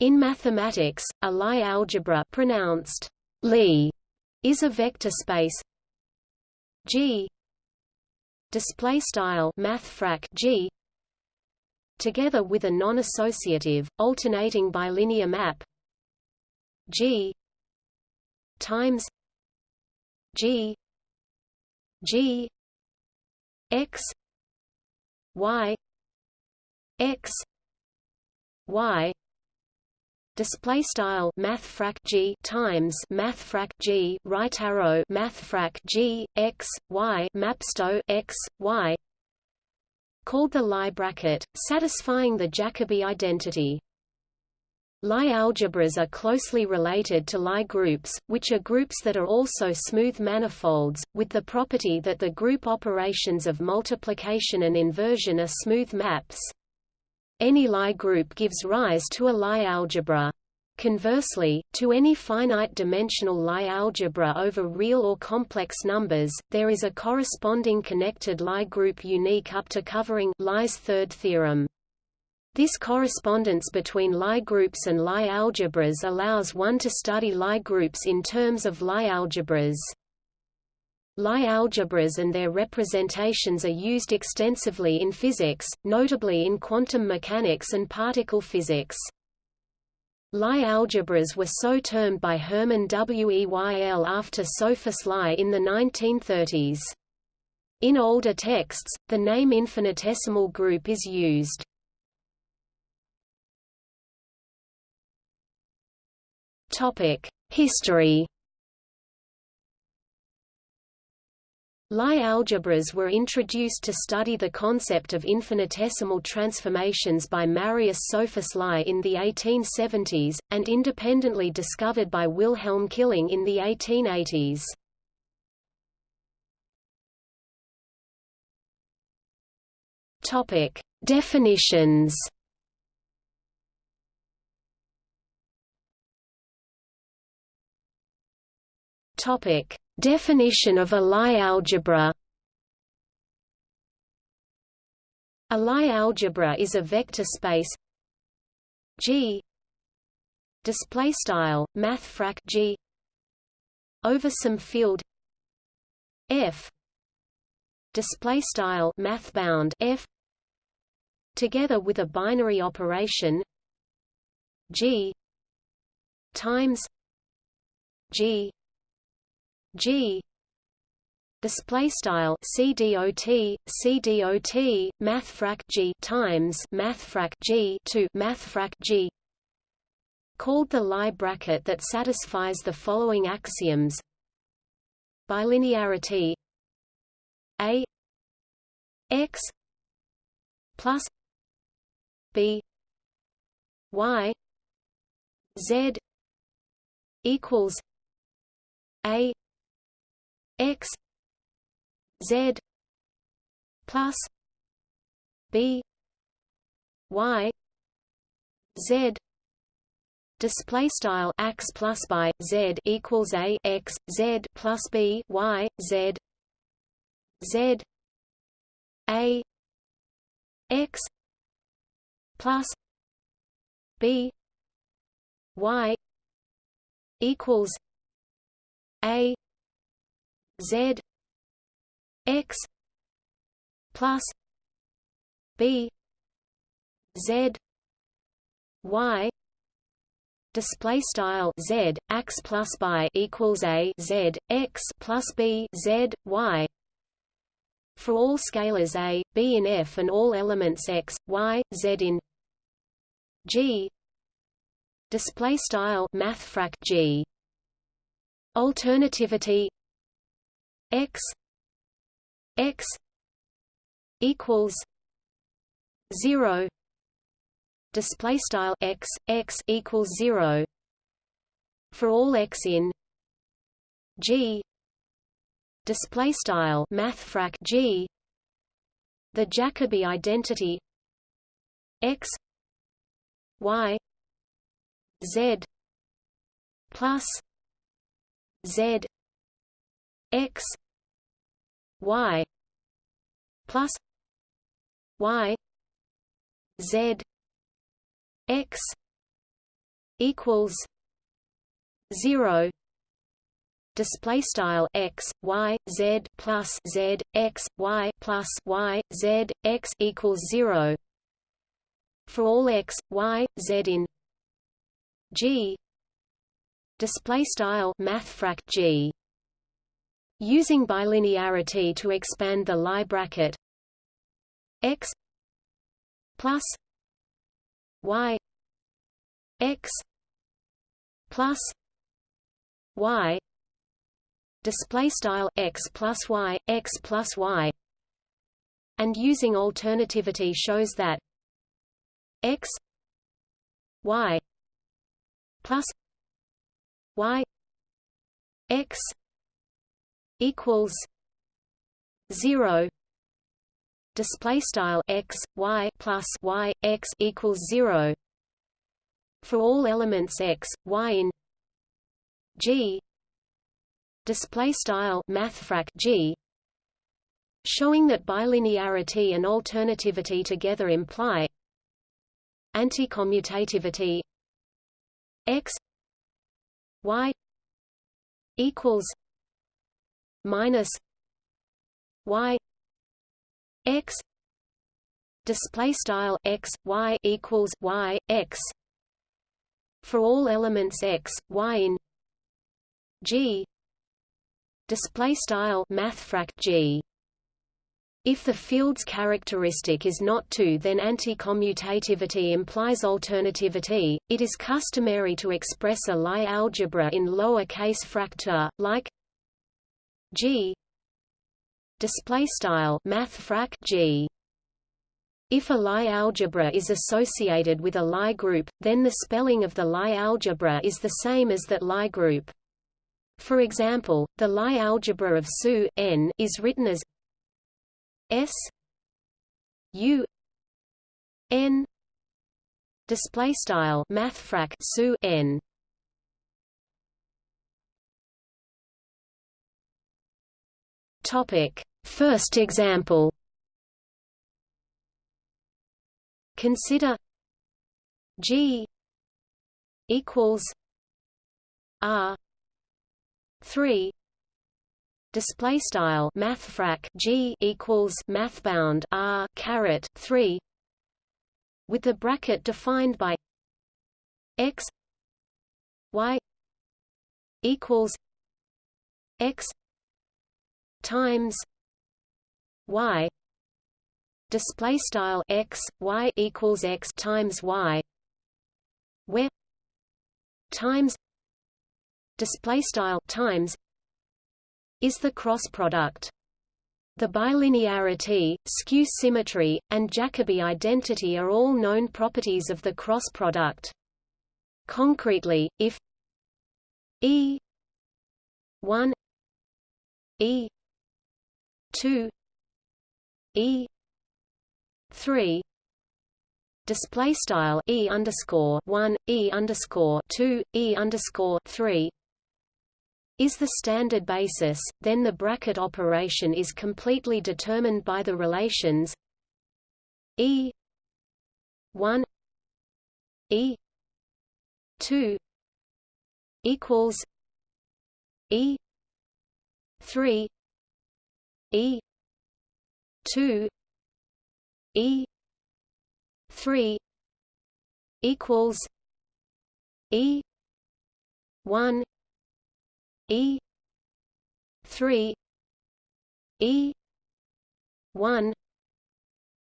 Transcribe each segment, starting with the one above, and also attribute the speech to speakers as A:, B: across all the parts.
A: In mathematics, a Lie algebra pronounced Lie is a vector space. G display style mathfrak G together with a non-associative alternating bilinear map. G times G G X Y X Y display style mathfrak g times mathfrak g right arrow mathfrak g x y mapsto x y called the Lie bracket satisfying the Jacobi identity Lie algebras are closely related to Lie groups, which are groups that are also smooth manifolds, with the property that the group operations of multiplication and inversion are smooth maps. Any Lie group gives rise to a Lie algebra. Conversely, to any finite-dimensional Lie algebra over real or complex numbers, there is a corresponding connected Lie group unique up to covering Lie's third theorem. This correspondence between Lie groups and Lie algebras allows one to study Lie groups in terms of Lie algebras. Lie algebras and their representations are used extensively in physics, notably in quantum mechanics and particle physics. Lie algebras were so termed by Hermann Weyl after Sophus Lie in the 1930s. In older texts, the name infinitesimal group is used. History Lie algebras were introduced to study the concept of infinitesimal transformations by Marius Sophus Lie in the 1870s, and independently discovered by Wilhelm Killing in the 1880s. Topic: Definitions Topic: Definition of a Lie algebra. A Lie algebra is a vector space G display style mathfrak G over some field F display style mathbound F together with a binary operation G times G G. Display style CDOT CDOT mathfrak G times mathfrak G to mathfrak G. Called the Lie bracket that satisfies the following axioms. Bilinearity. A. X plus b. Y. Z. Equals a x z plus b y z. Display style x plus by z equals a x z plus b y z. Z. A x plus b y equals a Z X plus B Z Y display style z x plus by equals a z x plus b z y. For all scalars a b in f and all elements x y z in g display style mathfrak g. Alternativity x x equals 0 display style x x equals 0 for all x in g display style mathfrak g the jacobi identity x y z plus z x y plus y z x equals zero display style x y z plus z x y plus y z x equals 0 for all x y z in g display style mathfrak g using bilinearity to expand the Lie bracket. X plus y x plus y display style x plus y x plus y. And using alternativity shows that x y plus y x equals 0 display style x y plus y x equals 0 for all elements x y in g. Display style mathfrak g. Showing that bilinearity and alternativity together imply anticommutativity. X y equals minus y x display style x y equals y x for all elements x y in g display style mathfrak g if the field's characteristic is not 2 then anti-commutativity implies alternativity. It is customary to express a Lie algebra in lower case fraktur, like G display style mathfrak G if a Lie algebra is associated with a Lie group, then the spelling of the Lie algebra is the same as that Lie group. For example, the Lie algebra of SU n is written as S U n display style mathfrak SU n. Topic: First example. Consider G equals R 3 display style mathfrak g equals mathbound r caret 3 with the bracket defined by x y equals x times y display style x y equals x times y where times display style times is the cross product. The bilinearity, skew symmetry, and Jacobi identity are all known properties of the cross product. Concretely, if E 1 E 2 E 3 display style E underscore 1 E underscore 2 E underscore 3 is the standard basis, then the bracket operation is completely determined by the relations E 1 E 2 equals E 3 E 2 E 3 equals E 1 E three E one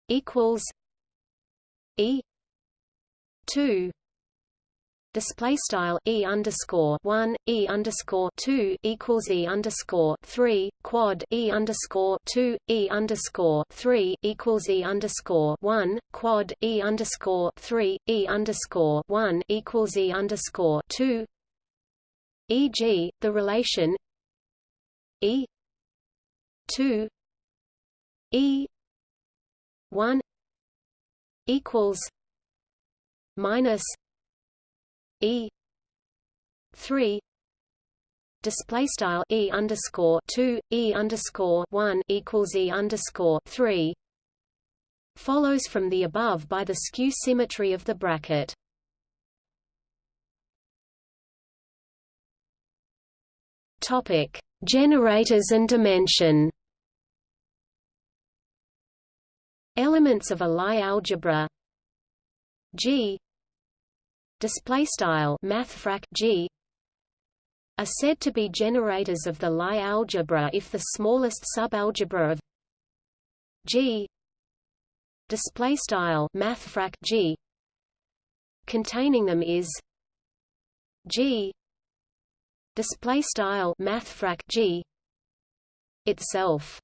A: equals E two display style e underscore one e underscore two equals e underscore three quad e underscore two e underscore three equals e underscore one quad e underscore three e underscore one equals e underscore two e.g., the relation E 2 E 1 equals minus E three display style E underscore two E underscore one equals E underscore three follows from the above by the skew symmetry of the bracket. Topic: Generators and dimension. Elements of a Lie algebra G display style mathfrak G are said to be generators of the Lie algebra if the smallest subalgebra of G display style mathfrak G containing them is G display style mathfrak G itself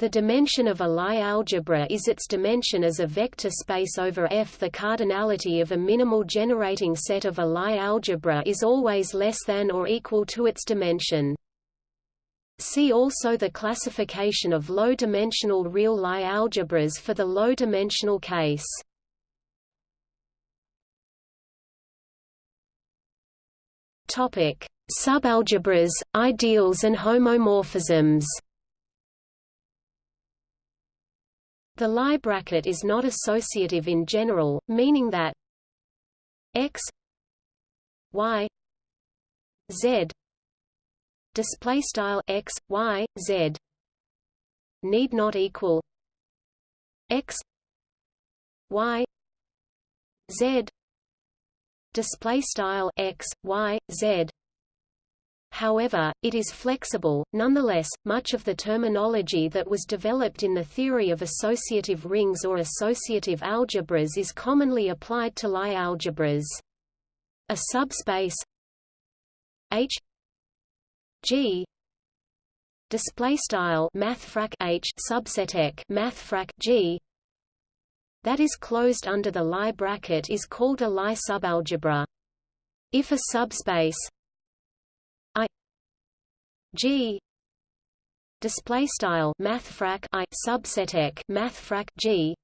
A: the dimension of a Lie algebra is its dimension as a vector space over F. The cardinality of a minimal generating set of a Lie algebra is always less than or equal to its dimension. See also the classification of low-dimensional real Lie algebras for the low-dimensional case. Topic: Subalgebras, ideals and homomorphisms. The Lie bracket is not associative in general, meaning that x y z display style x y z need not equal x y z display style x y z However, it is flexible. Nonetheless, much of the terminology that was developed in the theory of associative rings or associative algebras is commonly applied to Lie algebras. A subspace H G display style mathfrak H subset ek mathfrak G that is closed under the Lie bracket is called a Lie subalgebra. If a subspace G. Display style mathfrak I subset ek mathfrak G.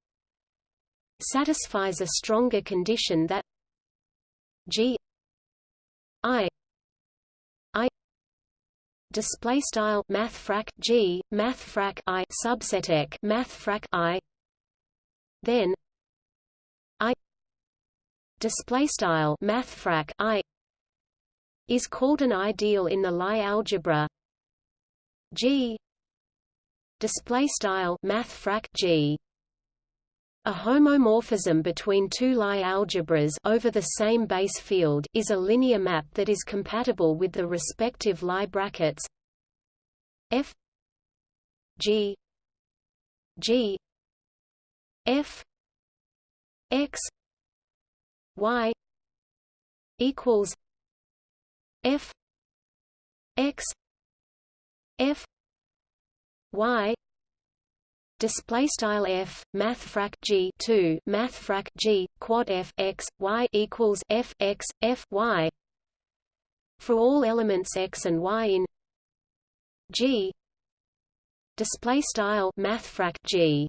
A: Satisfies a stronger condition that G. I. I. Display style mathfrak G mathfrak I subset ek mathfrak I. Then I. Display style mathfrak I is called an ideal in the Lie algebra. G. Display style math G. A homomorphism between two Lie algebras over the same base field is a linear map that is compatible with the respective Lie brackets. F. G. G. F. X. Y. equals F X F Y display style F math G 2 math G quad F X Y equals F X F Y for all elements X and Y in G. Display style math G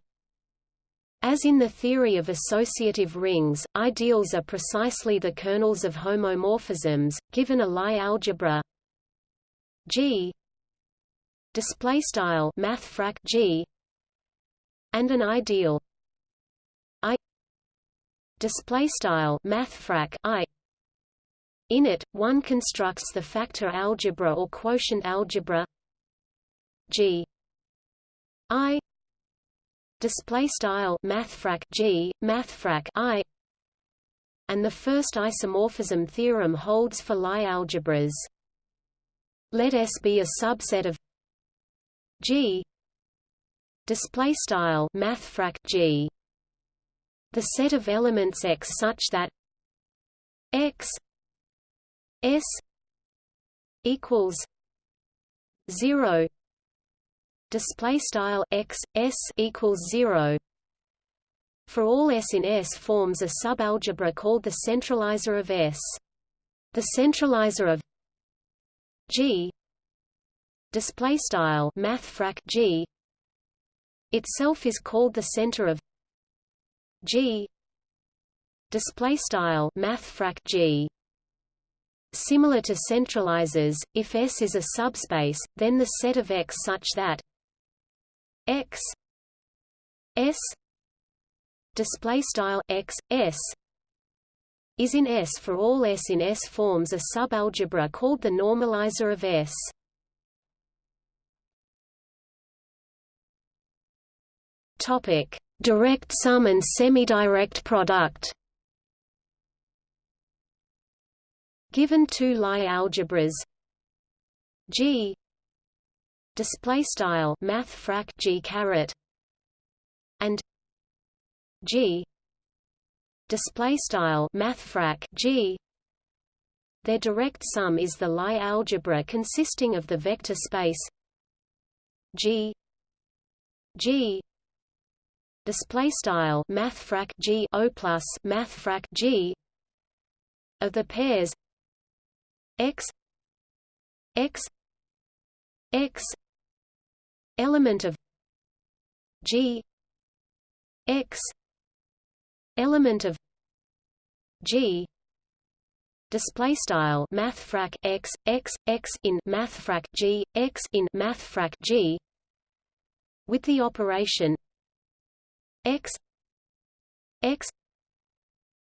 A: as in the theory of associative rings, ideals are precisely the kernels of homomorphisms, given a Lie algebra. G. Display style G. And an ideal. I. Display style math I. In it one constructs the factor algebra or quotient algebra. G. I display style mathfrak G mathfrak I and the first isomorphism theorem holds for Lie algebras. Let S be a subset of G. Display style mathfrak G. The set of elements X such that X S equals 0 display style x s equals 0 for all S in S forms a subalgebra called the centralizer of S. The centralizer of G display style mathfrak G itself is called the center of G display style mathfrak G. Similar to centralizers, if S is a subspace, then the set of X such that x s display style x s is in S for all S in S forms a subalgebra called the normalizer of S. Topic: Direct sum and semi-direct product. Given two Lie algebras G display style mathfrak G caret and G display style mathfrak G. Their direct sum is the Lie algebra consisting of the vector space G G display style mathfrak G O plus mathfrak G of the pairs X X X element of G X element of G display style mathfrak x x x in mathfrak g x in mathfrak g with the operation x x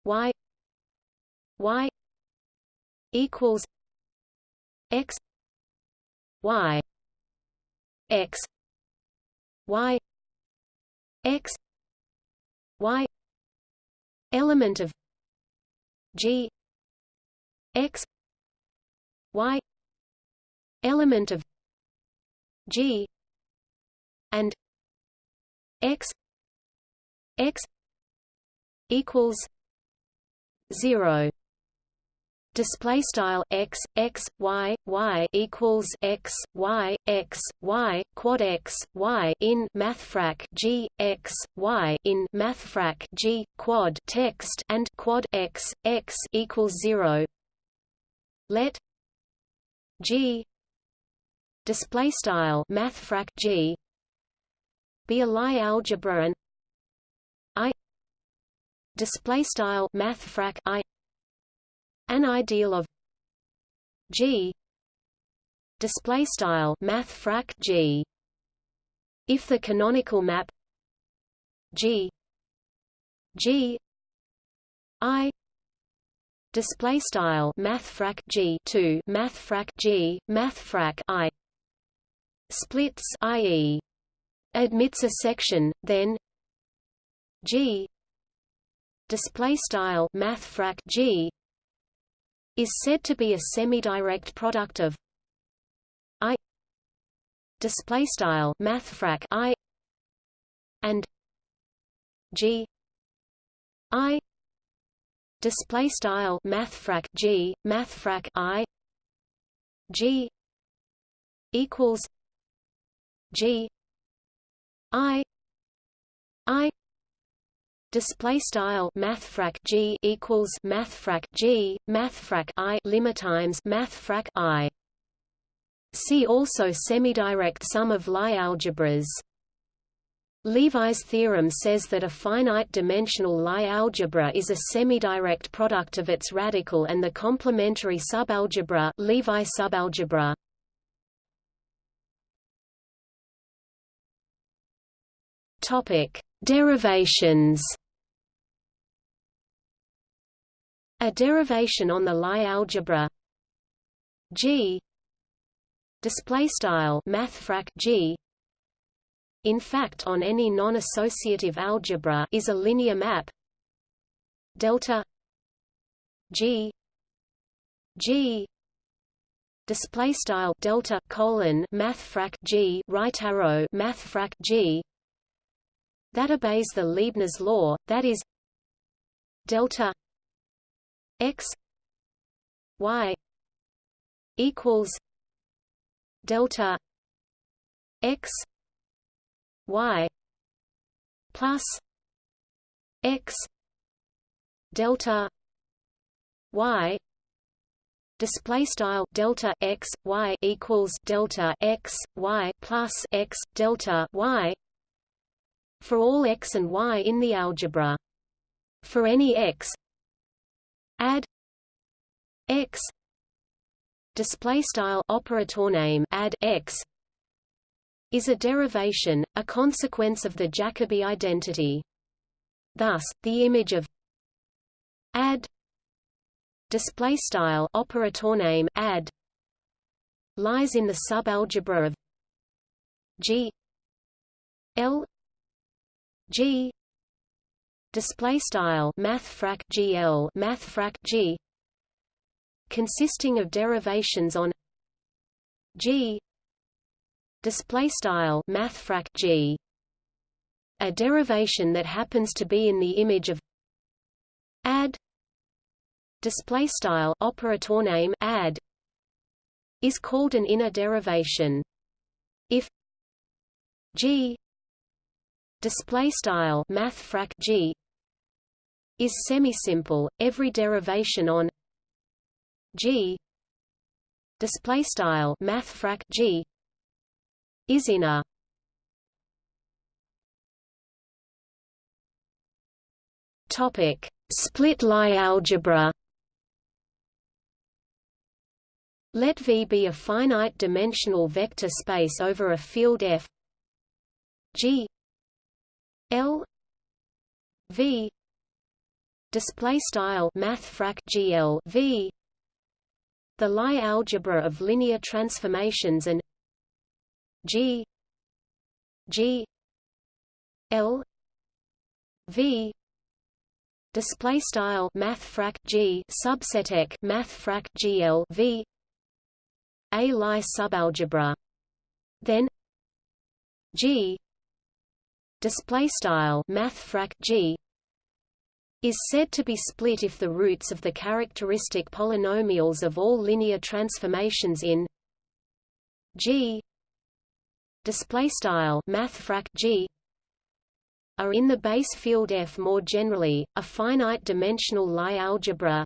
A: y y equals x y x y x y element of g x y element of g and x x equals 0 display style x x y y equals x y x y quad x y in mathfrak g x y in mathfrak g quad text and quad x x equals 0 let g display style mathfrak g be a Lie algebra and i display style mathfrak i an ideal of G. Display style mathfrak G. If the canonical map G. G. I. Display style mathfrak G. 2 mathfrak G. Math frac I. Splits ie admits a section then G. Display style math frac G is said to be a semi-direct product of I display style mathfrak I and G I display style mathfrak G mathfrak I G equals G I I display style mathfrak g equals mathfrak g mathfrak i limitimes mathfrak i see also semidirect sum of Lie algebras Levi's theorem says that a finite-dimensional Lie algebra is a semidirect product of its radical and the complementary subalgebra Levi subalgebra. Topic: Derivations. A derivation on the Lie algebra. G. Display style mathfrak G. In fact on any non-associative algebra is a linear map. Delta. G. G. Display style delta colon mathfrak G. Right arrow mathfrak G. That obeys the Leibniz law that is delta x y equals delta x y plus x delta y display style delta x y equals delta x y plus x delta y for all x and y in the algebra. For any x add x display style operator name add x is a derivation a consequence of the jacobi identity. Thus the image of add display style operator name add lies in the subalgebra of g l G display style mathfrak GL mathfrak G consisting of derivations on G display style mathfrak G a derivation that happens to be in the image of add display style operator name add is called an inner derivation. If g display style mathfrak g is semi-simple every derivation on g display style mathfrak g is inner topic split Lie algebra. Let V be a finite-dimensional vector space over a field F G L V display style mathfrak GL V. The Lie algebra of linear transformations and G G L V. Display style mathfrak G subset mathfrak GL V. A Lie subalgebra. Then G display style mathfrak G is said to be split if the roots of the characteristic polynomials of all linear transformations in G display style mathfrak G are in the base field F more generally a finite dimensional Lie algebra.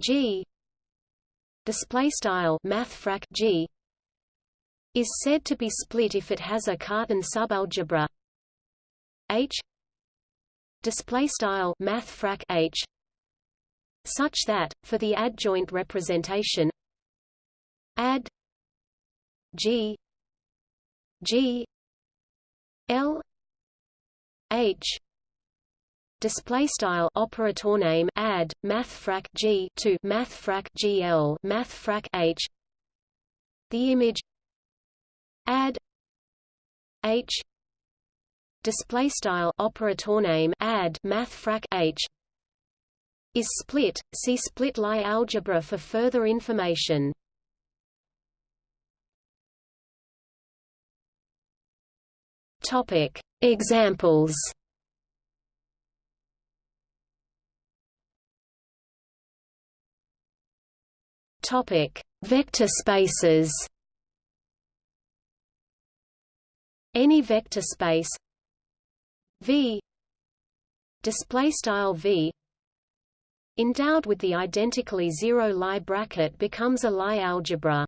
A: G display style mathfrak G is said to be split if it has a Cartan subalgebra. H display style mathfrak H such that for the adjoint representation add G G L H display style operator name add mathfrak g to mathfrak gl mathfrak h the image add h display style operator name add mathfrak h is split see split Lie algebra for further information topic examples Topic: Vector spaces. Any vector space V display style V endowed with the identically zero Lie bracket becomes a Lie algebra.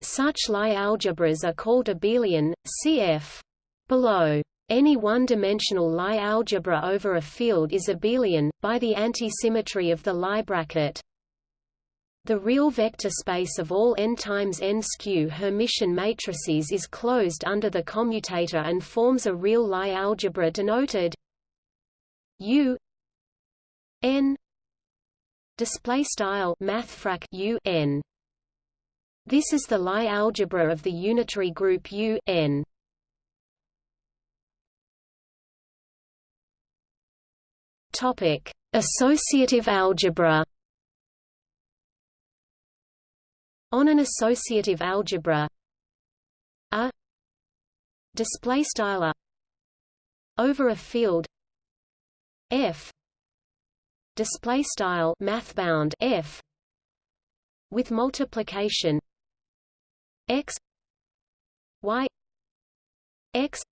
A: Such Lie algebras are called abelian, cf. below. Any one-dimensional Lie algebra over a field is abelian, by the antisymmetry of the Lie bracket. The real vector space of all n times n skew Hermitian matrices is closed under the commutator and forms a real Lie algebra denoted U n display style mathfrak U n. This is the Lie algebra of the unitary group U n. Topic: Associative algebra. On an associative algebra. A display style over a field. F display style mathbound f with multiplication. X y x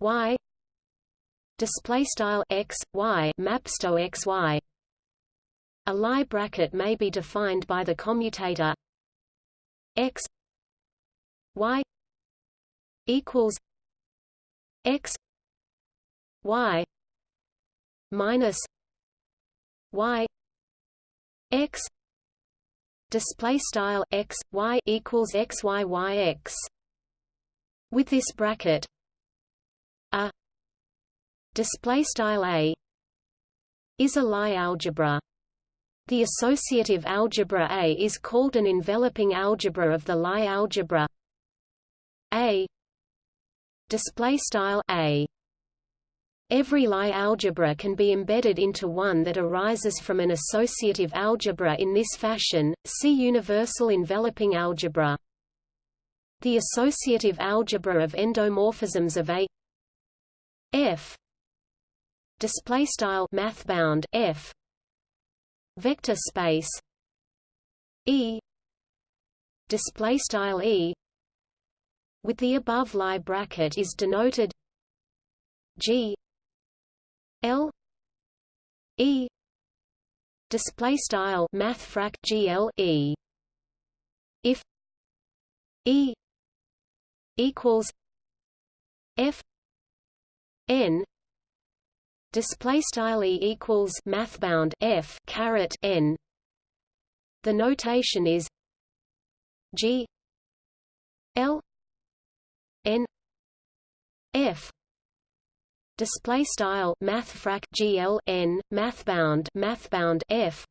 A: y display style x y mapsto x y a Lie bracket may be defined by the commutator x y equals x y minus y x display style x y equals x y y x. With this bracket a display style a is a Lie algebra the associative algebra A is called an enveloping algebra of the Lie algebra. A. Display style A. Every Lie algebra can be embedded into one that arises from an associative algebra in this fashion, see universal enveloping algebra. The associative algebra of endomorphisms of A. F. Display style mathbound F vector space E display style E with the above Lie bracket is denoted G L E display style mathfrak GL E. If E equals F N display style E equals mathbound F caret N. The notation is G L N F. Display style mathfrak gl n mathbound mathbound f.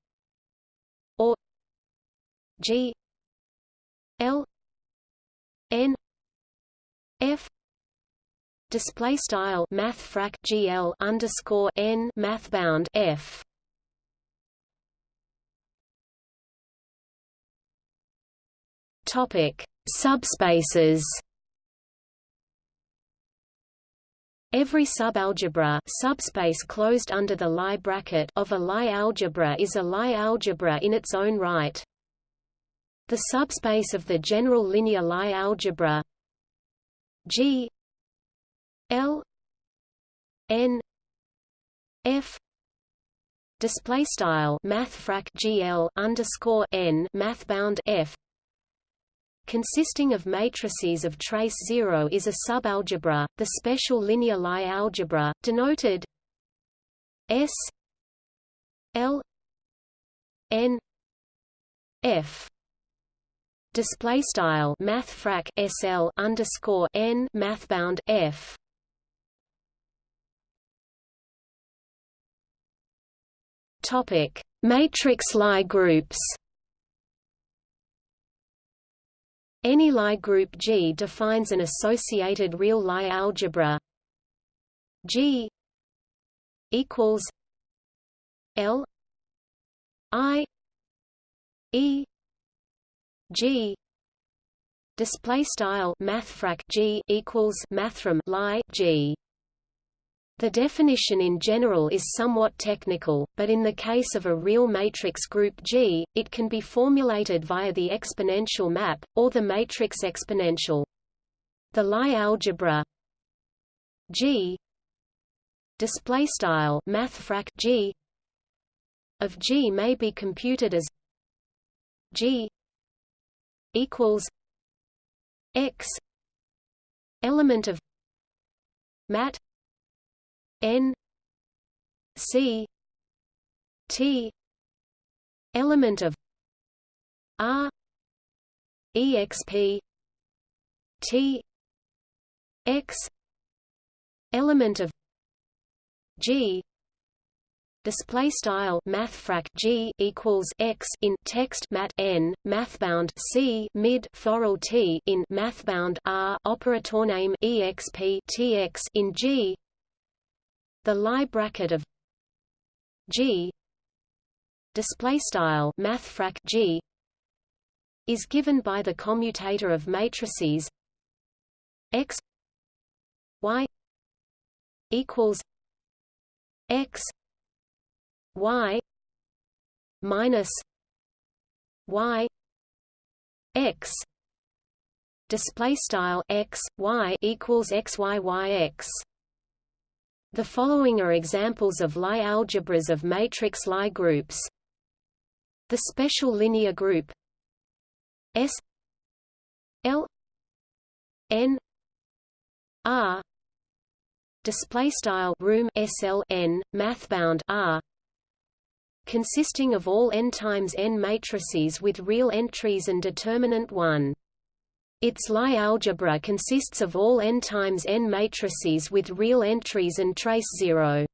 A: Or g l n f display style mathfrak gl underscore n mathbound f topic subspaces Every subalgebra subspace closed under the Lie bracket of a Lie algebra is a Lie algebra in its own right. The subspace of the general linear Lie algebra G L N F display style mathfrak GL underscore N mathbound F consisting of matrices of trace 0 is a subalgebra, the special linear Lie algebra, denoted S L N F display style mathfrak SL underscore N mathbound F topic. Matrix Lie groups Any Lie group G defines an associated real Lie algebra. G equals L I E G display style mathfrak G equals mathrm Lie G the definition in general is somewhat technical, but in the case of a real matrix group G, it can be formulated via the exponential map, or the matrix exponential. The Lie algebra G mathfrak G of G may be computed as G equals X element of mat N C T element of R exp T X element of G display style mathfrak g equals x in text mat n mathbound c mid forall t in mathbound r operator name exp tx in g the Lie bracket of G display style mathfrak G is given by the commutator of matrices X Y equals X Y minus Y X display style X Y equals X Y Y X the following are examples of Lie algebras of matrix Lie groups. The special linear group S L N R display style room SLN mathbound R consisting of all n times n matrices with real entries and determinant 1 its Lie algebra consists of all n times n matrices with real entries and trace zero.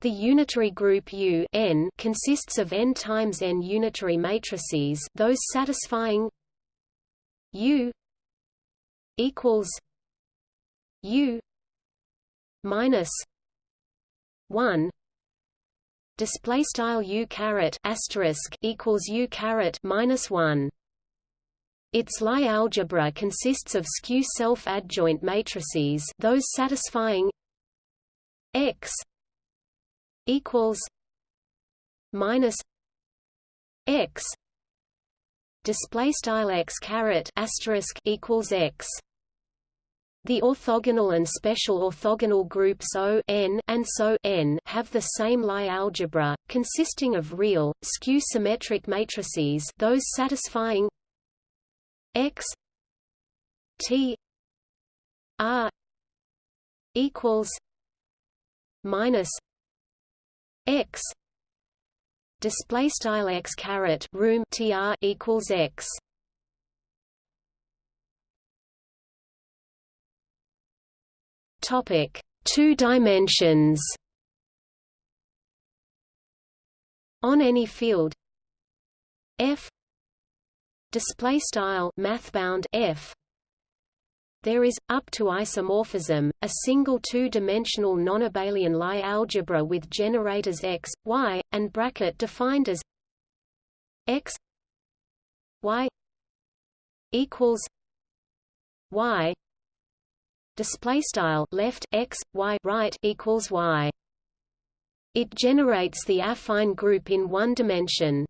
A: The unitary group U n consists of n times n unitary matrices those satisfying U equals U minus one display style u caret asterisk equals u caret minus one. Its Lie algebra consists of skew self-adjoint matrices, those satisfying x equals minus x display style x caret asterisk equals x. The orthogonal and special orthogonal groups O n and SO n have the same Lie algebra, consisting of real, skew-symmetric matrices those satisfying x t r equals minus x display style x caret room tr equals x Topic: Two dimensions. On any field F display style mathbound F. There is, up to isomorphism, a single two-dimensional non-abelian Lie algebra with generators x, y, and bracket defined as x y equals y. Display style left x y right equals y. It generates the affine group in one dimension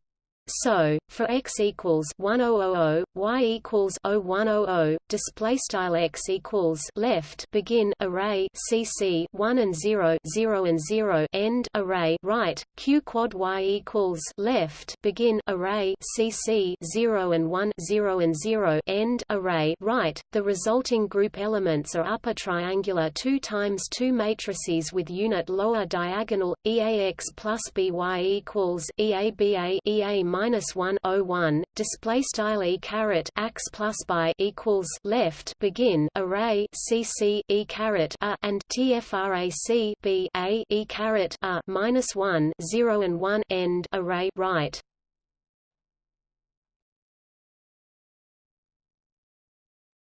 A: so, for x equals 1000, y equals 0100, display style x equals left begin array cc 1 and 0 0 and 0 end array right q quad y equals left begin array cc 0 and 1 0 and 0 end array right. The resulting group elements are upper triangular 2 times 2 matrices with unit lower diagonal eax plus by equals eaba ea minus one o oh one display style e caret x plus by equals left begin array cc e caret a and tfrac b a e caret a minus one zero and one end array right.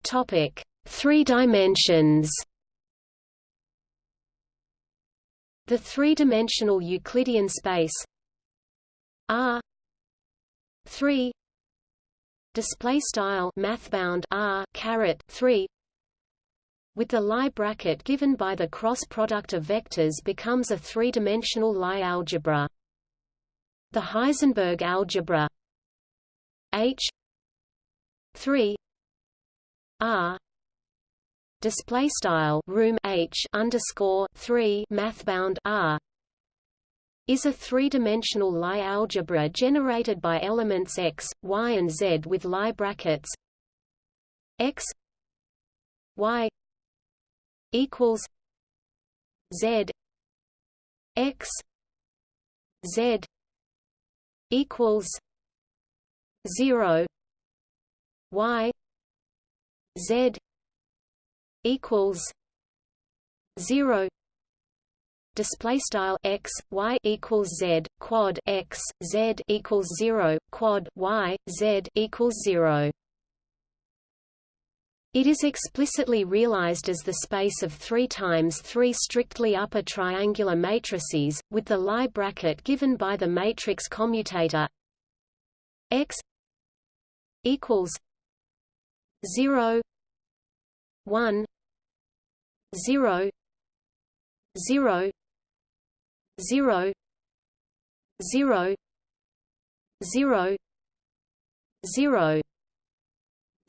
A: Topic: Three dimensions. The three-dimensional Euclidean space R 3 display style mathbound r caret 3 with the Lie bracket given by the cross product of vectors becomes a three-dimensional Lie algebra. The Heisenberg algebra H 3 R display style room H underscore 3 mathbound R is a three-dimensional Lie algebra generated by elements x, y and z with Lie brackets. X y equals z x z equals 0 y z equals 0 display style x y equals z quad x z equals 0 quad y z equals 0 it is explicitly realized as the space of 3 times 3 strictly upper triangular matrices, with the Lie bracket given by the matrix commutator x equals 0 1 0 0 zero zero zero zero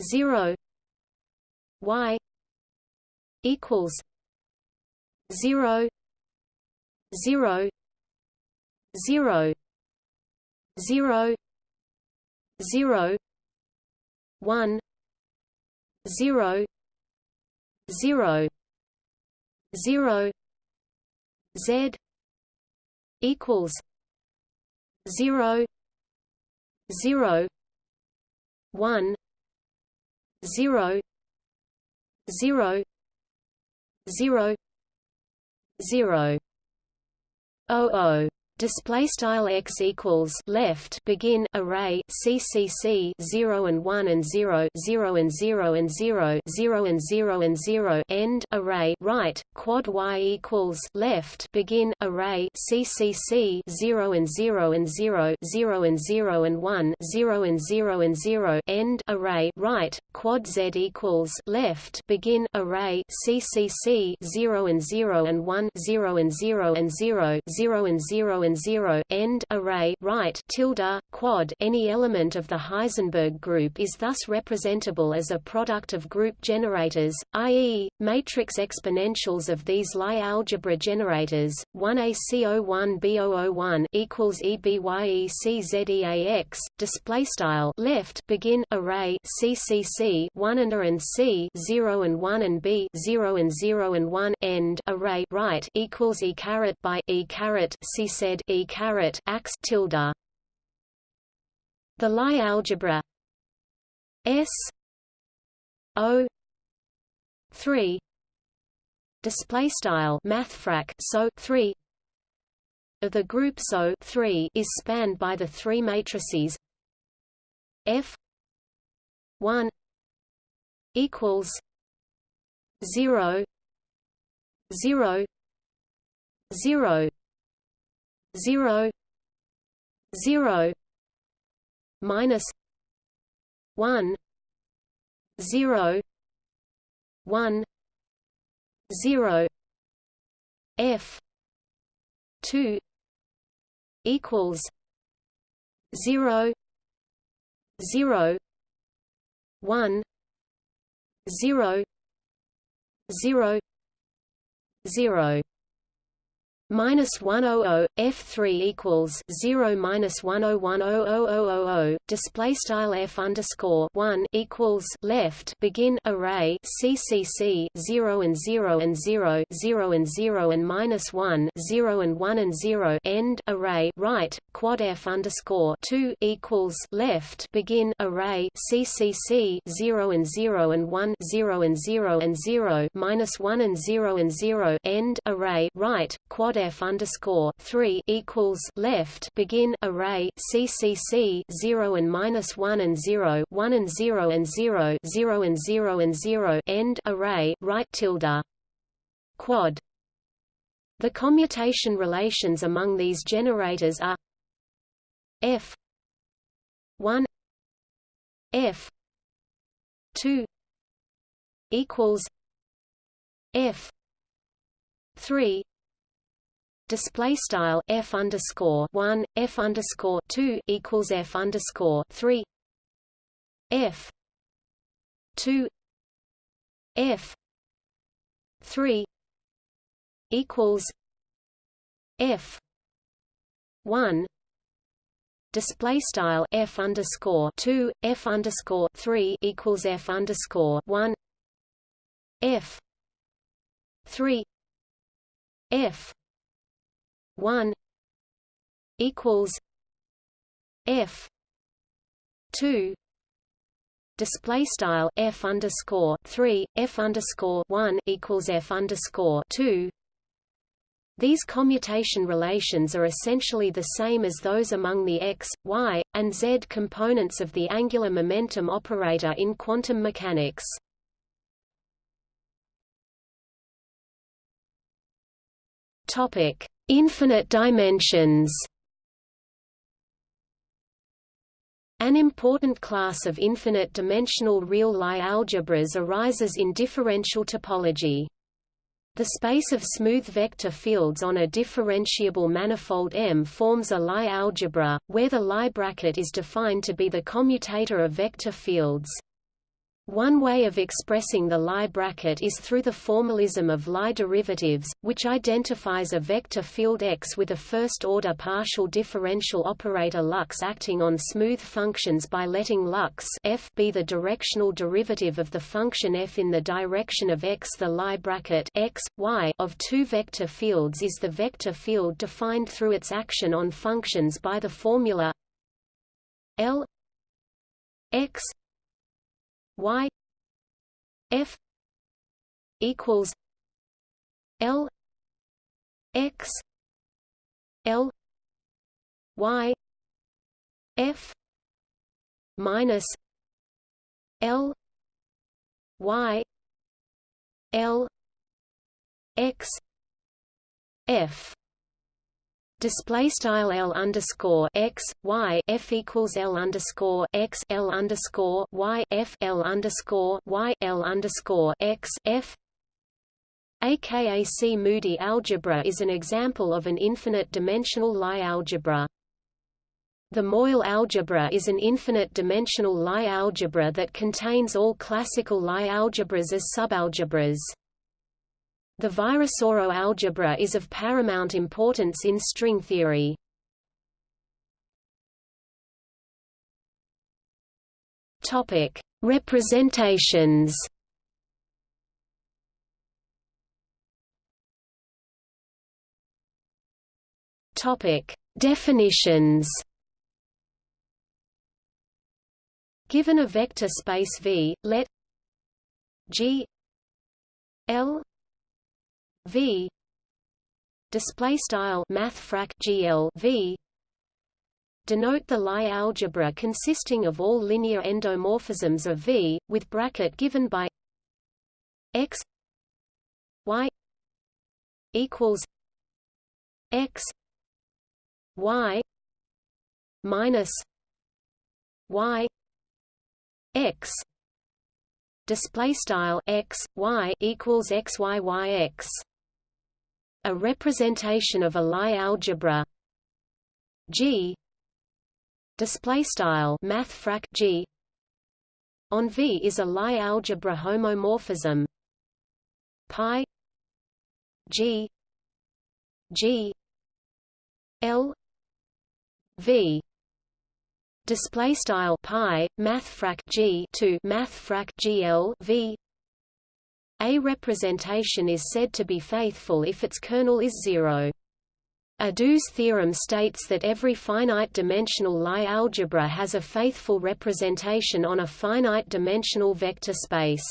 A: zero y equals zero zero zero zero zero one zero zero zero Z equals zero zero one zero zero zero zero oh oh display style x equals left begin array ccc 0 and 1 and 0 0 and 0 and 0 0 and 0 and 0 end array right quad y equals left begin array ccc 0 and 0 and 0 0 and 0 and 1 0 and 0 and 0 end array right quad z equals left begin array ccc 0 and 0 and 1 0 and 0 and 0 0 and 0 and and 0 end array right tilde quad any element of the Heisenberg group is thus representable as a product of group generators i.e. matrix exponentials of these Lie algebra generators 1AC01B001 equals EBYECZEAX display style left begin array CCC 1 and A and C 0 and 1 and B 0 and 0 and 1 end array right equals E caret by E caret C said e caret ax tilde. The Lie algebra. S. O. three. Display style mathfrak so three. Of the group SO three is spanned by the three matrices. F. one. Equals zero. Zero. Zero zero zero minus one zero one zero F two equals zero zero one zero zero zero minus 100 f3 equals 0 minus 1010000 display style f underscore 1 equals left begin array ccc 0 and 0 and 0 0 and 0 and minus 1 0 and 1 and 0 end array right quad f underscore 2 equals left begin array ccc 0 and 0 and 1 0 and 0 and 0 minus 1 and 0 and 0 end array right quad f underscore three equals left begin array CCC zero and minus one and zero one and zero and zero zero and zero and zero end array right tilde quad. The commutation relations among these generators are F one F two equals F three display style f underscore one f underscore two equals f underscore three f two f three equals f one display style f underscore two f underscore three equals f underscore one f three f 1 equals F two display style F underscore three F underscore one equals F underscore two these commutation relations are essentially the same as those among the x, y, and z components of the angular momentum operator in quantum mechanics. Topic: Infinite dimensions An important class of infinite-dimensional real Lie algebras arises in differential topology. The space of smooth vector fields on a differentiable manifold M forms a Lie algebra, where the Lie bracket is defined to be the commutator of vector fields. One way of expressing the Lie bracket is through the formalism of Lie derivatives, which identifies a vector field X with a first-order partial differential operator Lux acting on smooth functions by letting Lux f be the directional derivative of the function f in the direction of X. The Lie bracket X, y of two vector fields is the vector field defined through its action on functions by the formula L X y f equals l x l y f minus l y l x f Display style L underscore x Y F equals L underscore x L underscore Y F L underscore Y L underscore x F a Kac-Moody algebra is an example of an infinite-dimensional Lie algebra. The Moyal algebra is an infinite-dimensional Lie algebra that contains all classical Lie algebras as subalgebras. The Virasoro algebra is of paramount importance in string theory. Topic: Representations. Topic: Definitions. Given a vector space V, let G L V. Display style math GL V. Denote the Lie algebra consisting of all linear endomorphisms of V with bracket given by x y equals x y minus y x. Display style x y equals x y y x a representation of a Lie algebra. G. Display style math G. On V is a Lie algebra homomorphism. Pi. G. G. L. V. Display style pi math G. To math GL V a representation is said to be faithful if its kernel is zero. Ado's theorem states that every finite-dimensional Lie algebra has a faithful representation on a finite-dimensional vector space.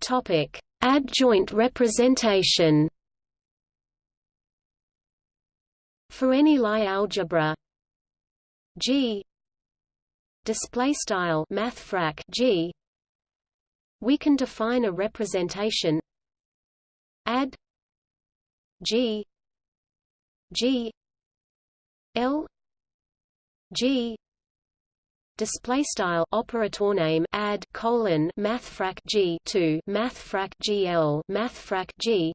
A: Topic: Adjoint representation. For any Lie algebra G display style math g. We can define a representation ad g g l g. Display style operator name ad colon mathfrak g to mathfrak gl mathfrak g.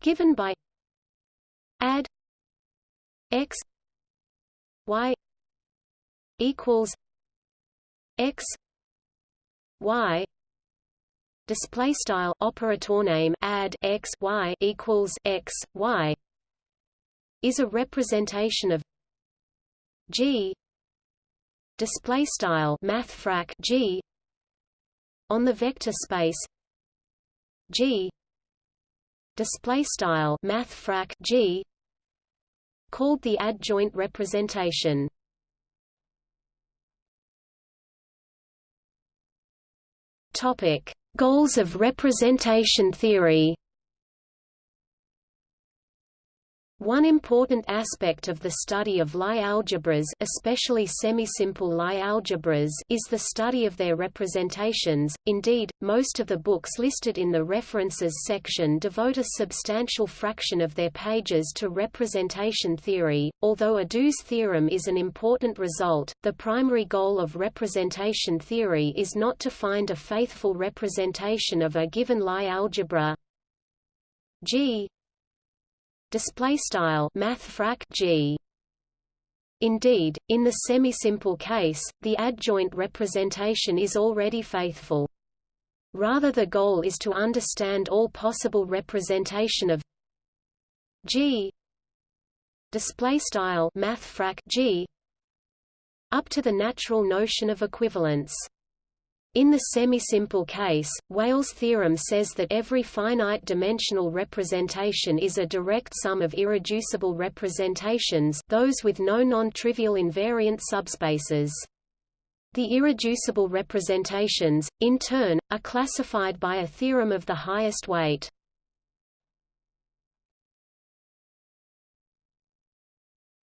A: Given by ad x y equals x y display style operator name ad x y equals x y is a representation of g display style math g on the vector space g display style math g called the adjoint representation Topic: Goals of representation theory. One important aspect of the study of Lie algebras especially semi-simple Lie algebras is the study of their representations, indeed, most of the books listed in the references section devote a substantial fraction of their pages to representation theory. Although Ado's theorem is an important result, the primary goal of representation theory is not to find a faithful representation of a given Lie algebra. G display style math g Indeed, in the semi-simple case, the adjoint representation is already faithful. Rather the goal is to understand all possible representation of G display style math G up to the natural notion of equivalence. In the semisimple case, Weyl's theorem says that every finite-dimensional representation is a direct sum of irreducible representations those with no non-trivial invariant subspaces. The irreducible representations, in turn, are classified by a theorem of the highest weight.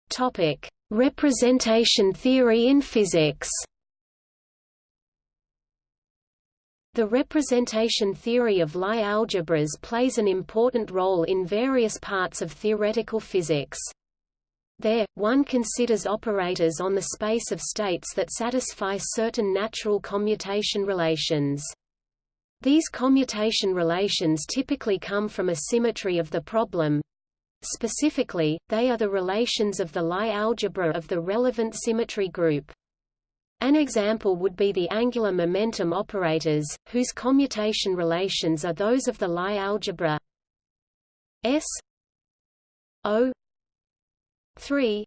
A: Topic: Representation theory in physics. The representation theory of Lie algebras plays an important role in various parts of theoretical physics. There, one considers operators on the space of states that satisfy certain natural commutation relations. These commutation relations typically come from a symmetry of the problem. Specifically, they are the relations of the Lie algebra of the relevant symmetry group. An example would be the angular momentum operators, whose commutation relations are those of the Lie algebra. S. O. three.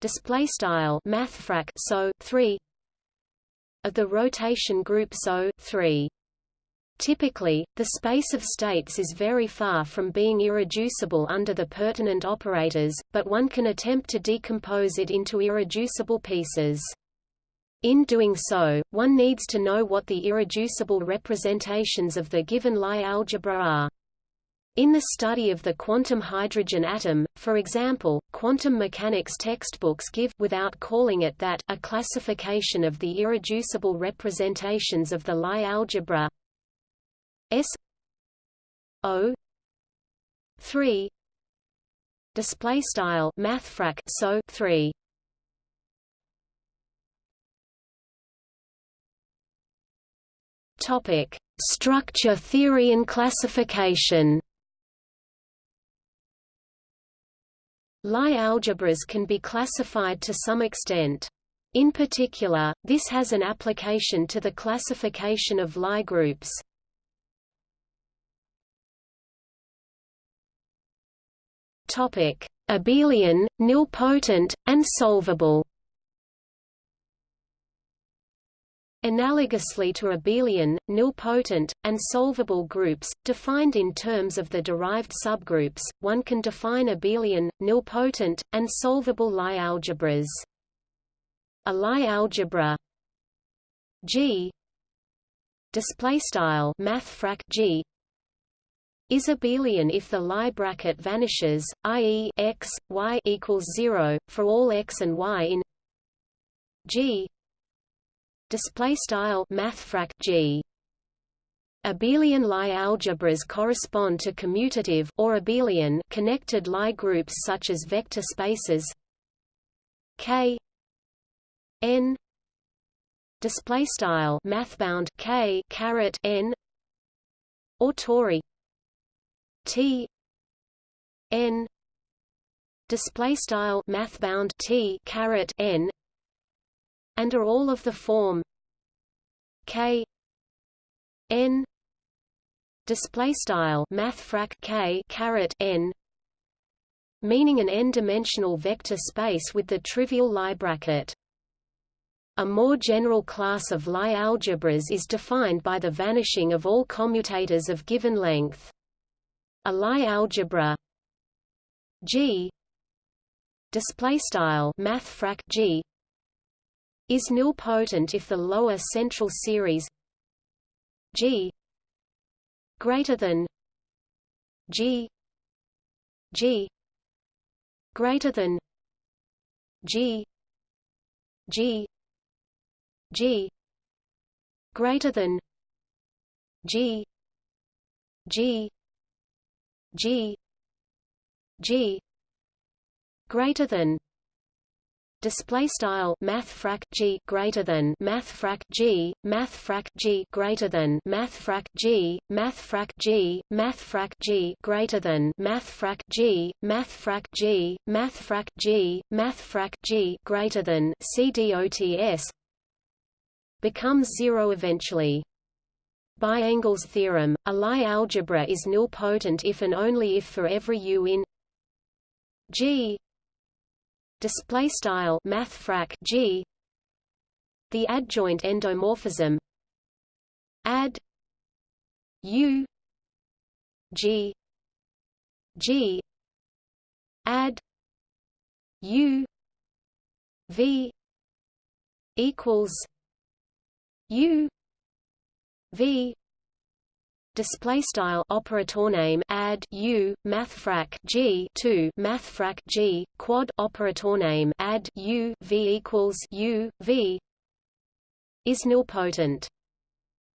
A: Display style mathfrak so 3 of the rotation group SO 3 Typically, the space of states is very far from being irreducible under the pertinent operators, but one can attempt to decompose it into irreducible pieces. In doing so, one needs to know what the irreducible representations of the given Lie algebra are. In the study of the quantum hydrogen atom, for example, quantum mechanics textbooks give without calling it that a classification of the irreducible representations of the Lie algebra S O 3 display style mathfrak so 3 Topic: Structure theory and classification. Lie algebras can be classified to some extent. In particular, this has an application to the classification of Lie groups. Topic: Abelian, nilpotent, and solvable. Analogously to abelian, nilpotent, and solvable groups, defined in terms of the derived subgroups, one can define abelian, nilpotent, and solvable Lie algebras. A Lie algebra G display style mathfrak G is abelian if the Lie bracket vanishes, i.e. x, y equals 0, for all x and y in G display style mathfrak G. Abelian Lie algebras correspond to commutative or abelian connected Lie groups such as vector spaces K n display style mathbound K caret n or tori T n display style mathbound T caret n and are all of the form k n display style mathfrak k caret n meaning an n-dimensional vector space with the trivial Lie bracket. A more general class of Lie algebras is defined by the vanishing of all commutators of given length. A Lie algebra G display style mathfrak G is nilpotent if the lower central series G greater than G G greater than G G G greater than G G G G greater than display style mathfrak g greater than mathfrak g mathfrak g greater than mathfrak g mathfrak g mathfrak g greater than mathfrak g mathfrak g mathfrak g mathfrak g greater than cdots becomes zero eventually by Engel's theorem, a Lie algebra is nilpotent if and only if for every u in G display style mathfrak G the adjoint endomorphism ad U G G ad U V equals U V display style operator name ad u mathfrak g 2 mathfrak g quad operator name ad u v equals u v is nilpotent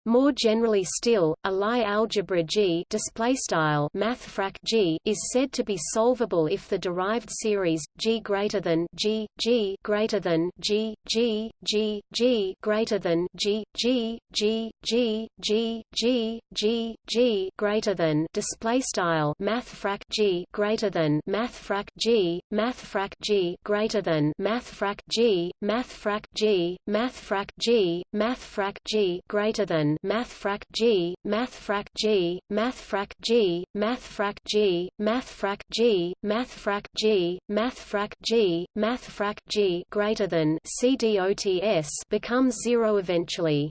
A: more generally still, a Lie algebra G mathfrak G is said to be solvable if the derived series G greater than G G greater than G G G G greater than G G G G G G G G greater than display style mathfrak G greater than mathfrak G mathfrak G greater than mathfrak G mathfrak G mathfrak G mathfrak G greater than mathfrak G, mathfrak G, mathfrak G, mathfrak G, mathfrak G, mathfrak G, mathfrak G, mathfrak G greater than CDOTS becomes zero eventually.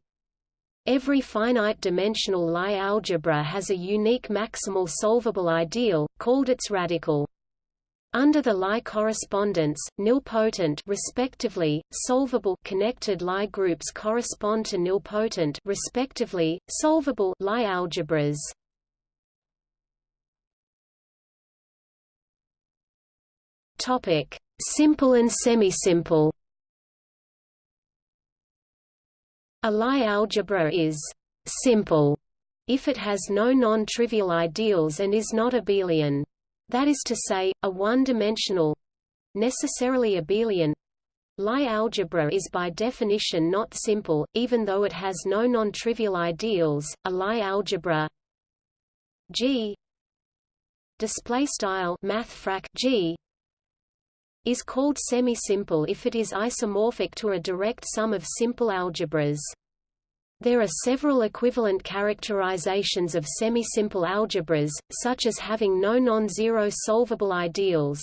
A: Every finite-dimensional Lie algebra has a unique maximal solvable ideal, called its radical. Under the Lie correspondence, nilpotent respectively, solvable connected Lie groups correspond to nilpotent respectively, solvable Lie algebras. Topic: Simple and semisimple. A Lie algebra is simple if it has no non-trivial ideals and is not abelian. That is to say, a one-dimensional—necessarily abelian Lie algebra is by definition not simple, even though it has no non-trivial ideals. A Lie algebra G display style mathfrak G is called semi-simple if it is isomorphic to a direct sum of simple algebras. There are several equivalent characterizations of semi-simple algebras, such as having no non-zero solvable ideals.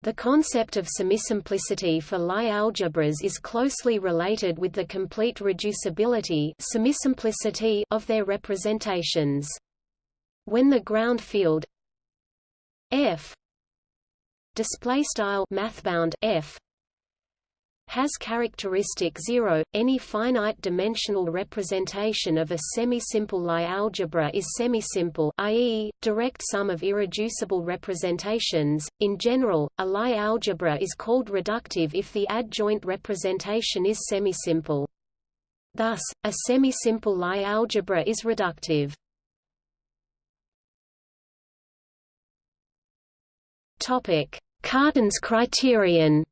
A: The concept of semisimplicity for Lie algebras is closely related with the complete reducibility semisimplicity of their representations. When the ground field f display style mathbound f has characteristic zero. Any finite-dimensional representation of a semi-simple Lie algebra is semisimple, i.e., direct sum of irreducible representations. In general, a Lie algebra is called reductive if the adjoint representation is semisimple. Thus, a semi-simple Lie algebra is reductive. Topic: Cartan's criterion.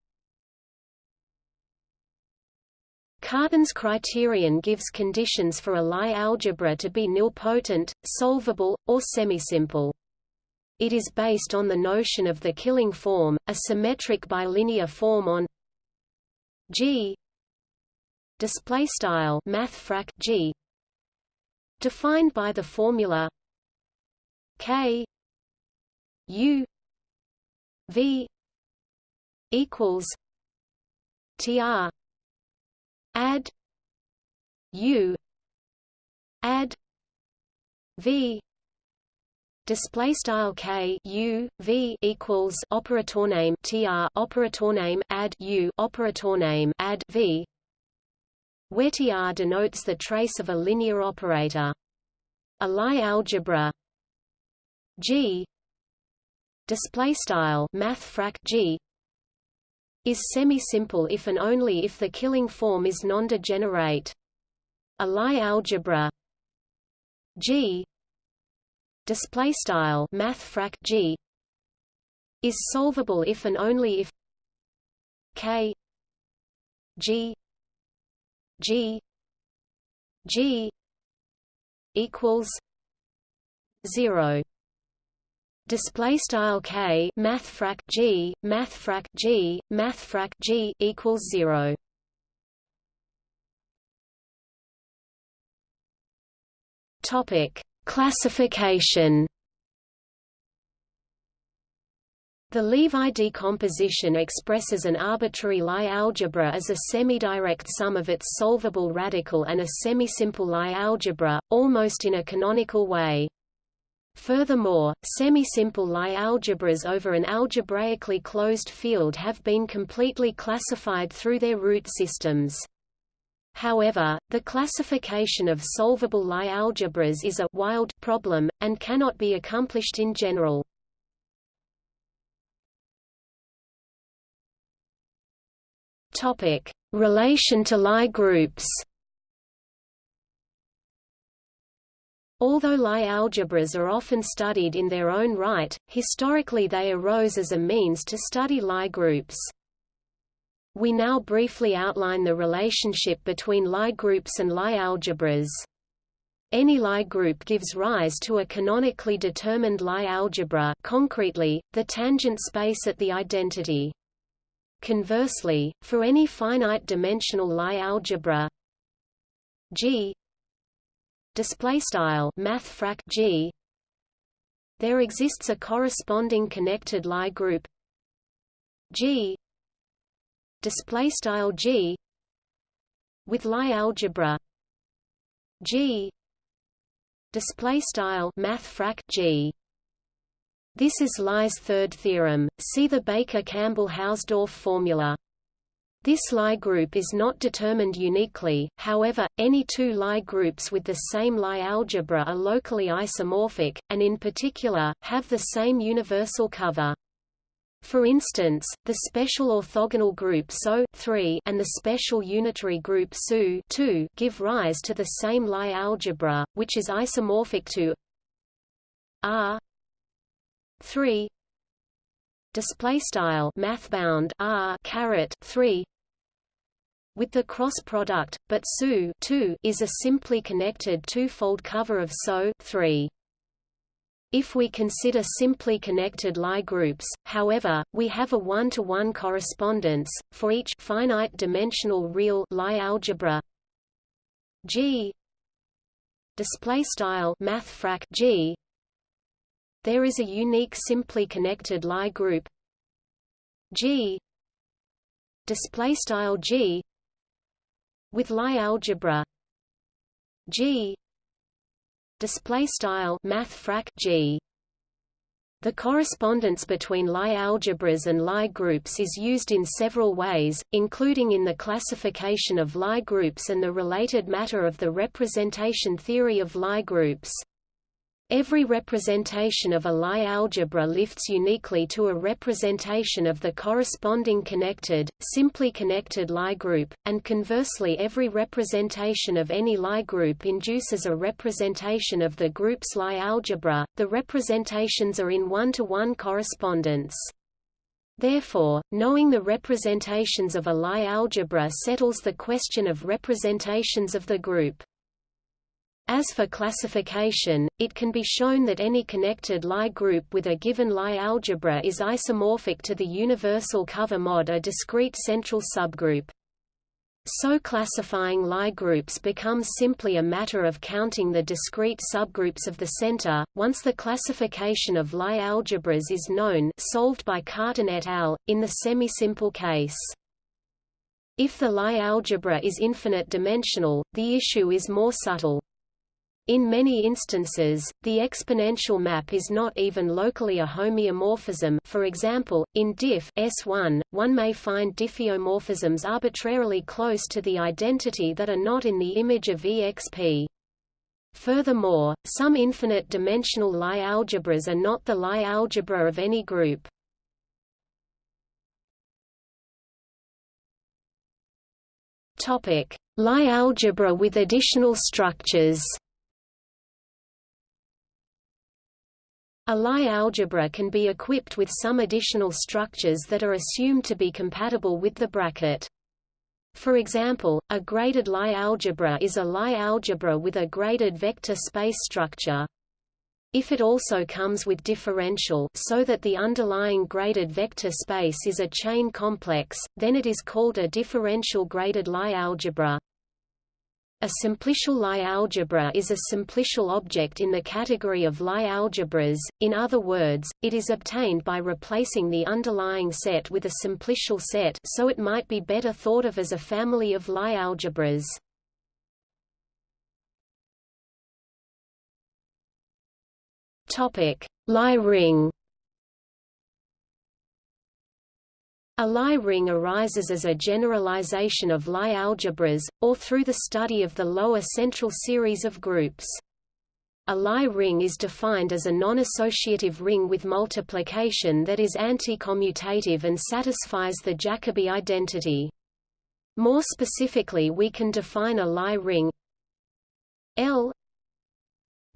A: Cartan's criterion gives conditions for a Lie algebra to be nilpotent, solvable, or semisimple. It is based on the notion of the Killing form, a symmetric bilinear form on G display style mathfrak G defined by the formula K U V equals TR ad. U. Ad. V. Display style k. U. V equals operator name tr operator name ad u operator name ad v where tr denotes the trace of a linear operator. A Lie algebra. G. Display style mathfrak g is semi-simple if and only if the Killing form is non-degenerate. A Lie algebra. G. Display style mathfrak G. Is solvable if and only if K. G. G. G. equals 0 display style k mathfrak g mathfrak g mathfrak g equals 0 topic classification The Levi decomposition expresses an arbitrary Lie algebra as a semi-direct sum of its solvable radical and a semi-simple Lie algebra, almost in a canonical way. Furthermore, semi-simple Lie algebras over an algebraically closed field have been completely classified through their root systems. However, the classification of solvable Lie algebras is a wild problem, and cannot be accomplished in general. Relation to Lie groups. Although Lie algebras are often studied in their own right, historically they arose as a means to study Lie groups. We now briefly outline the relationship between Lie groups and Lie algebras. Any Lie group gives rise to a canonically determined Lie algebra concretely, the tangent space at the identity. Conversely, for any finite-dimensional Lie algebra G display style math G. There exists a corresponding connected Lie group. G. Display style G. With Lie algebra. G. Display style math G. This is Lie's third theorem. See the Baker-Campbell-Hausdorff formula. This Lie group is not determined uniquely, however, any two Lie groups with the same Lie algebra are locally isomorphic, and in particular, have the same universal cover. For instance, the special orthogonal group SO and the special unitary group SU give rise to the same Lie algebra, which is isomorphic to R 3 display style math bound r caret 3 with the cross product but SU is a simply connected two-fold cover of SO 3 if we consider simply connected Lie groups, however, we have a one-to-one -one correspondence, for each finite-dimensional real Lie algebra. G. Display style G. There is a unique simply connected Lie group. G. Display style G with Lie algebra. G. Display style math G. The correspondence between Lie algebras and Lie groups is used in several ways, including in the classification of Lie groups and the related matter of the representation theory of Lie groups. Every representation of a Lie algebra lifts uniquely to a representation of the corresponding connected, simply connected Lie group, and conversely every representation of any Lie group induces a representation of the group's Lie algebra. The representations are in one-to-one -one correspondence. Therefore, knowing the representations of a Lie algebra settles the question of representations of the group. As for classification, it can be shown that any connected Lie group with a given Lie algebra is isomorphic to the universal cover mod a discrete central subgroup. So classifying Lie groups becomes simply a matter of counting the discrete subgroups of the center. Once the classification of Lie algebras is known, solved by Cartan et al. in the semi-simple case. If the Lie algebra is infinite dimensional, the issue is more subtle. In many instances, the exponential map is not even locally a homeomorphism for example, in diff S1, one may find diffeomorphisms arbitrarily close to the identity that are not in the image of exp. Furthermore, some infinite-dimensional Lie algebras are not the Lie algebra of any group. Lie algebra with additional structures A Lie algebra can be equipped with some additional structures that are assumed to be compatible with the bracket. For example, a graded Lie algebra is a Lie algebra with a graded vector space structure. If it also comes with differential so that the underlying graded vector space is a chain complex, then it is called a differential graded Lie algebra. A simplicial Lie algebra is a simplicial object in the category of Lie algebras, in other words, it is obtained by replacing the underlying set with a simplicial set so it might be better thought of as a family of Lie algebras. Lie ring A Lie ring arises as a generalization of Lie algebras, or through the study of the lower central series of groups. A Lie ring is defined as a non-associative ring with multiplication that is anti-commutative and satisfies the Jacobi identity. More specifically we can define a Lie ring L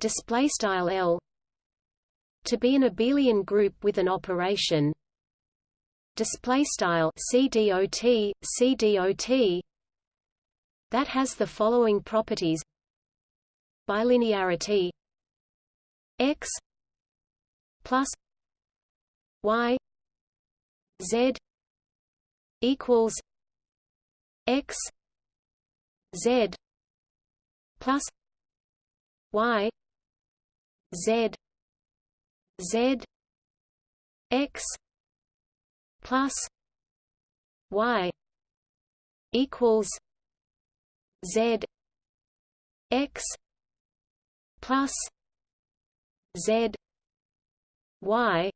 A: L to be an abelian group with an operation display style CDOT CDOT that has the following properties. Bilinearity x plus y z equals x z plus y z z x plus y equals z x plus z y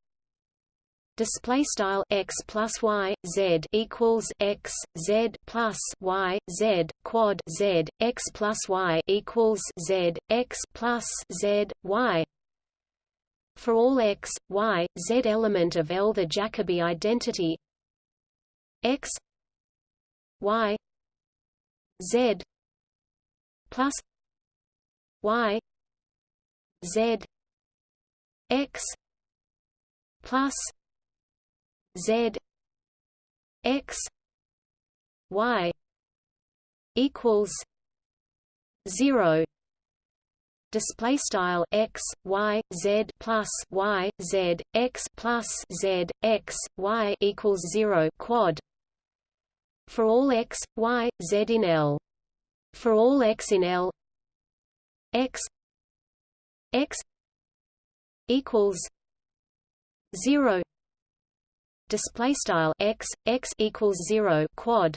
A: display style x plus y z equals x z plus y z quad z x plus y equals z x plus z y for all x, y, z element of L the Jacobi identity. X y z plus y z x plus z x y equals 0 display style x y z plus y z x plus z x y equals 0 quad. For all x y z in L. For all x in L x x equals 0 display style x x equals 0 quad.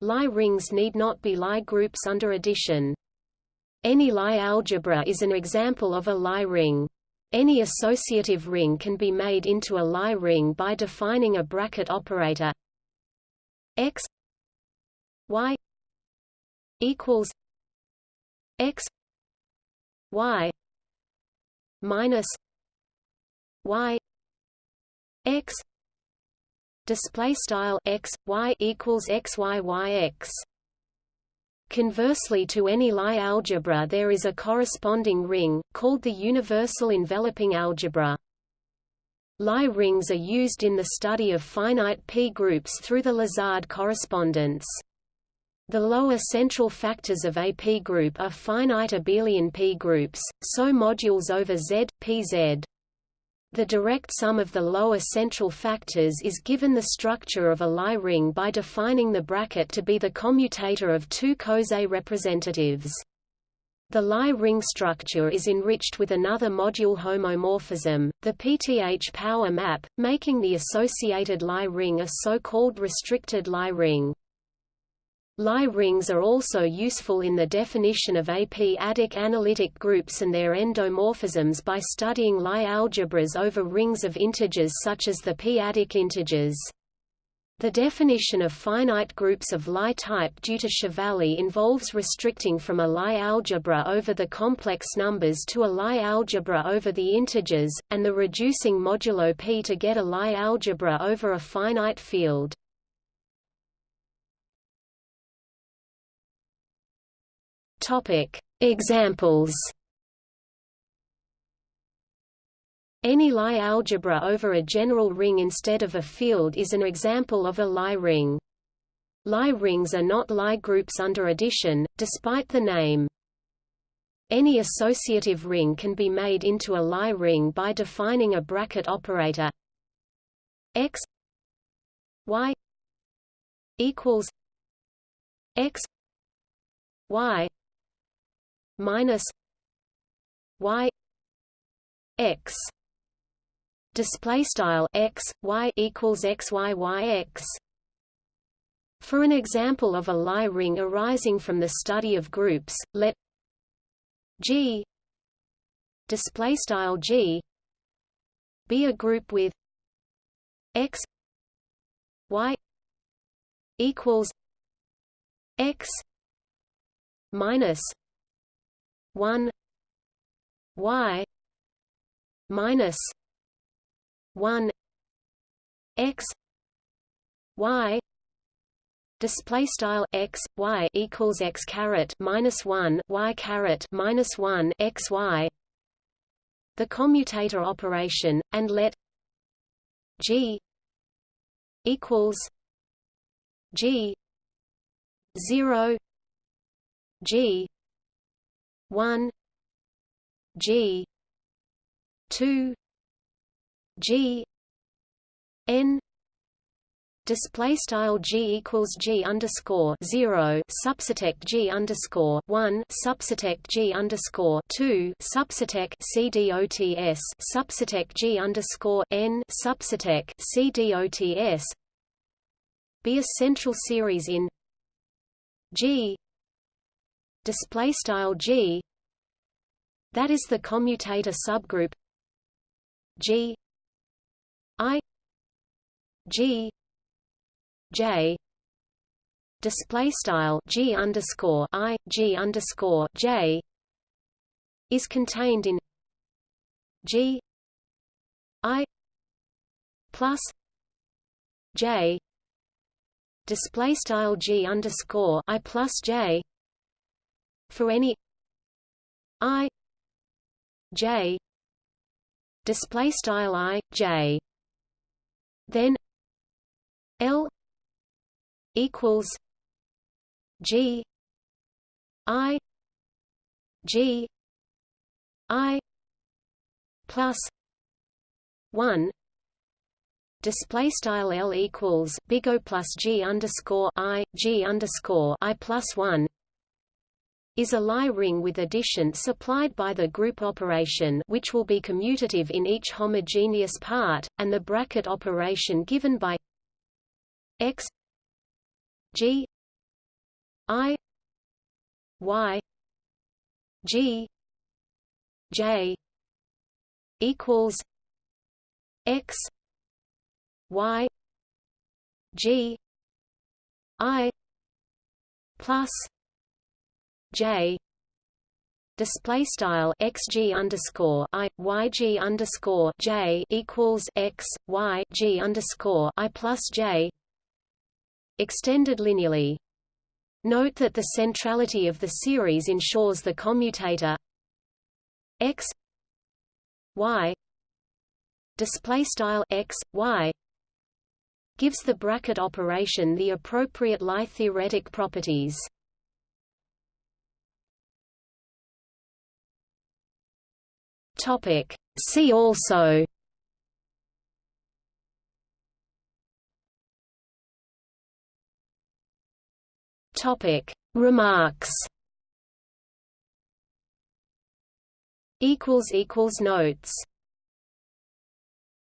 A: Lie rings need not be Lie groups under addition any Lie algebra is an example of a Lie ring. Any associative ring can be made into a Lie ring by defining a bracket operator x y equals x y minus y x display style x y equals x y y x Conversely to any Lie algebra there is a corresponding ring, called the universal enveloping algebra. Lie rings are used in the study of finite p-groups through the Lazard correspondence. The lower central factors of a p-group are finite abelian p-groups, so modules over Z, pz. The direct sum of the lower central factors is given the structure of a Lie ring by defining the bracket to be the commutator of two Coset representatives. The Lie ring structure is enriched with another module homomorphism, the PTH power map, making the associated Lie ring a so-called restricted Lie ring. Lie rings are also useful in the definition of AP-adic analytic groups and their endomorphisms by studying Lie algebras over rings of integers such as the p-adic integers. The definition of finite groups of Lie type due to Chevalley involves restricting from a Lie algebra over the complex numbers to a Lie algebra over the integers, and the reducing modulo p to get a Lie algebra over a finite field. Topic: Examples. Any Lie algebra over a general ring instead of a field is an example of a Lie ring. Lie rings are not Lie groups under addition, despite the name. Any associative ring can be made into a Lie ring by defining a bracket operator x y equals x y minus y x display style x y equals x y y x. For an example of a Lie ring arising from the study of groups let g display style g be a group with x y equals x minus 1 y minus 1 x y display style x y equals x caret minus 1 y caret minus 1 x y the commutator operation and let g equals g 0 g 1 g 2 g n display style g equals g underscore zero subsetect g underscore one subsetect g underscore two subsetect c dots subsetect g underscore n subsetect c dots be a central series in g display style g that is the commutator subgroup g i g J display style G underscore I G underscore J is contained in G I plus J display style G underscore I plus J for any I J display style I J. Then L equals G I G I plus one display style L equals big O plus G underscore I G underscore I plus one is a Lie ring with addition supplied by the group operation which will be commutative in each homogeneous part, and the bracket operation given by x G I Y G J equals X Y G I plus J display style xg underscore underscore j equals x y g underscore i plus j extended linearly. Note that the centrality of the series ensures the commutator x y display style x y gives the bracket operation the appropriate Lie theoretic properties. Topic. See also. Topic. Remarks. Equals equals notes